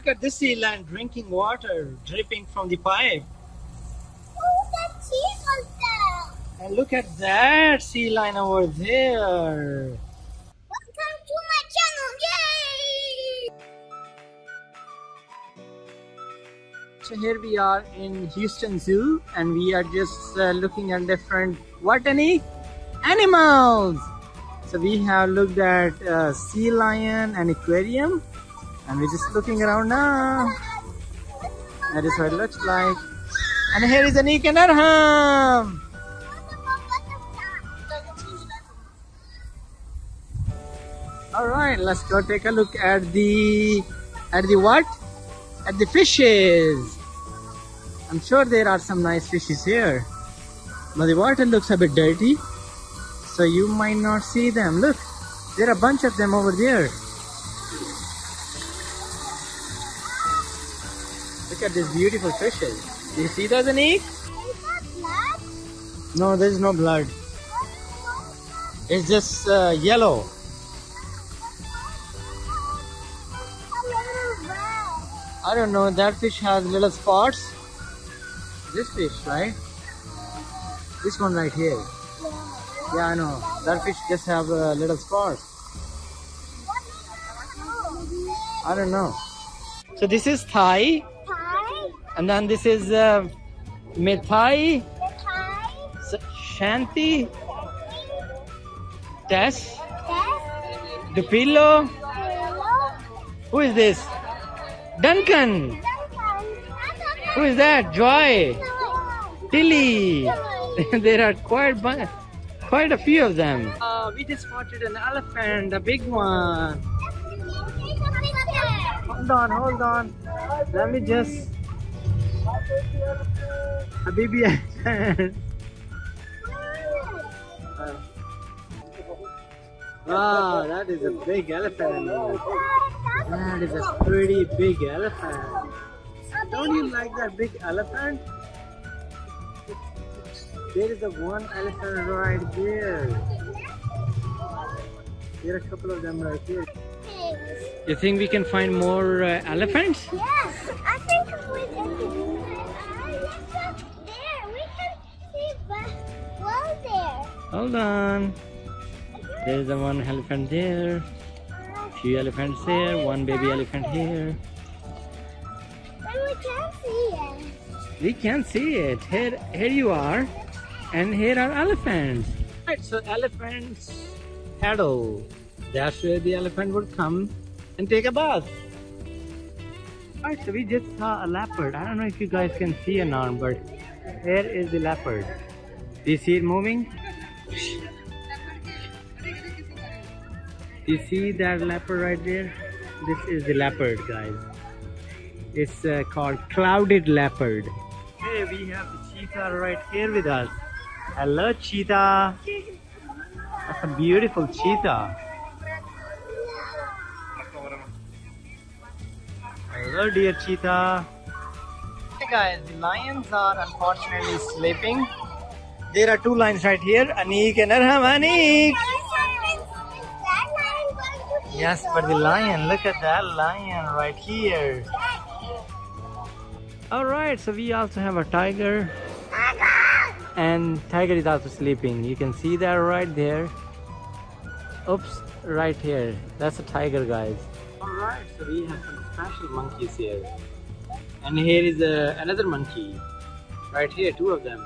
Look at this sea lion drinking water dripping from the pipe. Oh. And look at that sea lion over there. Welcome to my channel. Yay! So here we are in Houston Zoo and we are just uh, looking at different what any animals. So we have looked at uh, sea lion and aquarium and we're just looking around now. That is what it looks like. And here is Anik and Arham. All right, let's go take a look at the at the what? At the fishes. I'm sure there are some nice fishes here, but the water looks a bit dirty, so you might not see them. Look, there are a bunch of them over there. Look at these beautiful fishes. Do you see Anik? That blood? No, there is no blood. It's just uh, yellow. A. I don't know. That fish has little spots. This fish, right? This one right here. Yeah, I know. That fish just have uh, little spots. I don't know. So this is Thai, and then this is uh, Methai, Thai, S- Shanti, Tess, Tess, Tupelo. Who is this? Duncan. Who is that? Joy. Tilly. there are quite bu- quite a few of them. Uh, we just spotted an elephant, a big one. Hold on, hold on. Let me just. A baby. Wow, that is a big elephant. That is a pretty big elephant. Don't you like that big elephant? There is a one elephant right there. There are a couple of them right here. You think we can find more uh, elephants? Yes, Hold on. There's the one elephant there. Few elephants there. One baby elephant here. But we can't see it. We can see it. Here, here you are, and here are elephants. Right, so elephants paddle. That's where the elephant would come and take a bath. Alright, so we just saw a leopard. I don't know if you guys can see or not, but here is the leopard. Do you see it moving? You see that leopard right there? This is the leopard, guys. It's uh, called clouded leopard. Hey, we have the cheetah right here with us. Hello, cheetah. That's a beautiful cheetah. Hello, dear cheetah. Hey guys, the lions are unfortunately sleeping. There are two lions right here, Anik and Arham. Anik! Yes, but the lion, look at that lion right here. Alright, so we also have a tiger. And tiger is also sleeping. You can see that right there. Oops, right here. That's a tiger, guys. Alright, so we have some special monkeys here. And here is uh, another monkey. Right here, two of them.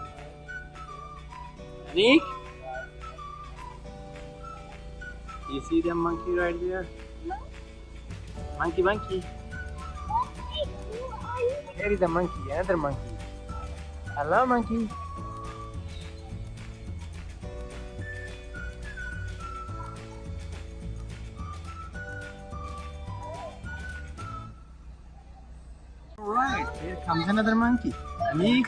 Anik? You see the monkey right there? Monkey, monkey. Here is a monkey, another monkey. Hello, monkey. Alright, here comes another monkey. Anik.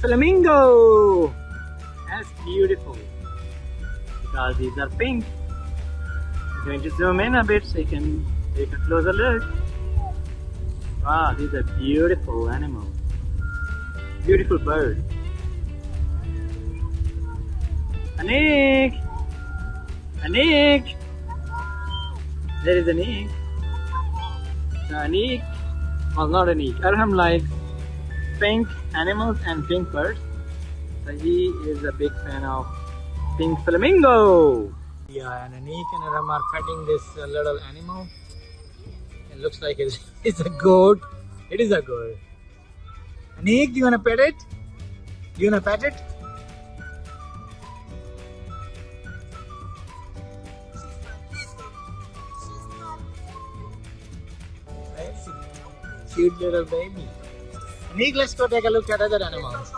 Flamingo! That's beautiful. Because these are pink. I'm going to zoom in a bit so you can take a closer look. Wow, these are beautiful animals. Beautiful bird. Anik! Anik! There is Anik. So Anik, well not Anik, Arham likes pink animals and pink birds. So he is a big fan of pink flamingo. Yeah, and Anik and Arham are petting this uh, little animal. It looks like it's, a goat. It is a goat. Anik, do you want to pet it? Do you want to pet it? Cute little baby. Let's go take a look at other animals.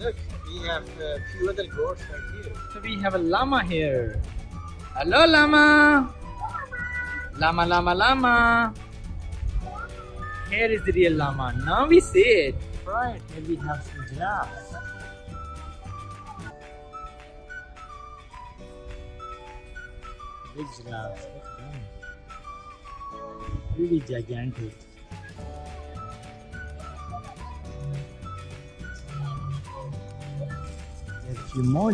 Look, we have a few other goats right here. So we have a llama here. Hello, llama. Llama, llama, llama. Here is the real llama. Now we see it. Right, here we have some giraffes. Big giraffes. Look at them. Really gigantic. There's a few more.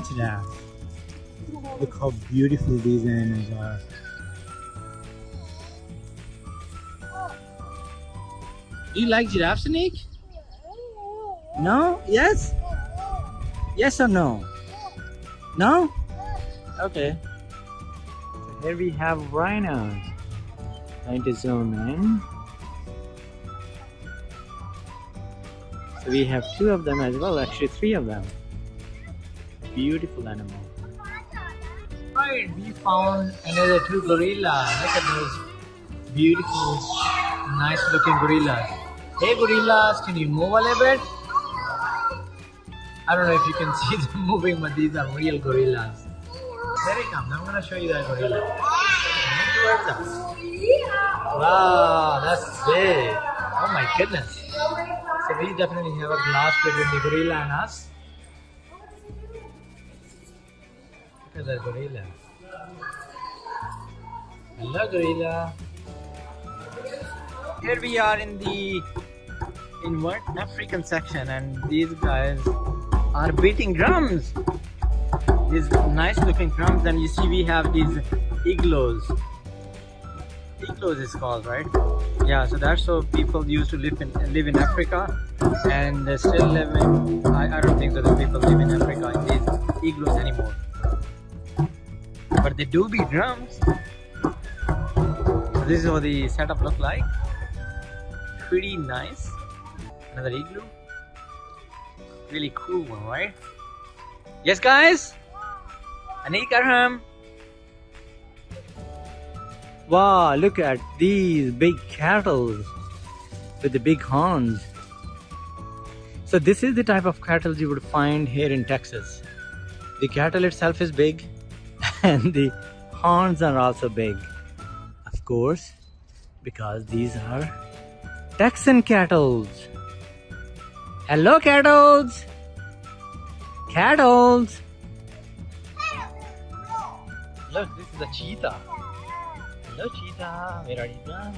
Look how beautiful these animals are. Do you like giraffes, Nick? No? Yes? Yes or no? No? Okay. So here we have rhinos. Going to zoom in. So we have two of them as well, actually three of them. Beautiful animal. Right, we found another two gorillas. Look at those beautiful, nice looking gorillas. Hey gorillas, can you move a little bit? I don't know if you can see them moving, but these are real gorillas. There it comes. I'm gonna show you that gorilla. Move towards us. Wow, that's big. Oh my goodness. So we definitely have a glass between the gorilla and us. Look at that gorilla. Hello gorilla. Here we are in the in what African section and these guys are beating drums. These nice looking drums and you see we have these igloos. Igloos is called, right? Yeah, so that's how people used to live in live in Africa and they still live in I, I don't think so that people live in Africa in these igloos anymore. But they do beat drums. So this is how the setup look like. Pretty nice. Another igloo. Really cool one, right? Yes, guys? Anik Arham. Wow, look at these big cattle with the big horns. So this is the type of cattle you would find here in Texas. The cattle itself is big and the horns are also big. Of course, because these are Texan cattle. Hello, cattle. Cattle. Look, this is a cheetah. Hello, cheetah. Where are you going?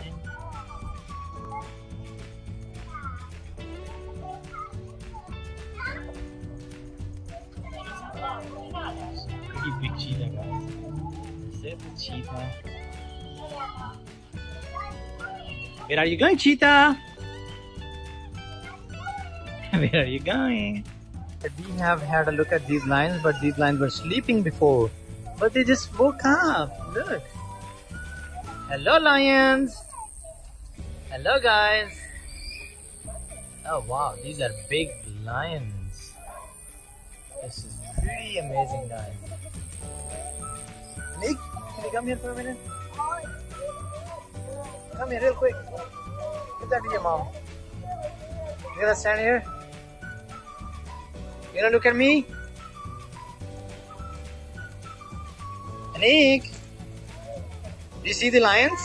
Pretty big cheetah, guys. Is that the cheetah? Where are you going, cheetah? Where are you going? We have had a look at these lions, but these lions were sleeping before. But they just woke up. Look. Hello, lions. Hello, guys. Oh, wow. These are big lions. This is pretty amazing, guys. Nick, can you come here for a minute? Come here real quick. Give that to your mom. You gonna stand here? You gonna look at me? Anik? Do you see the lions?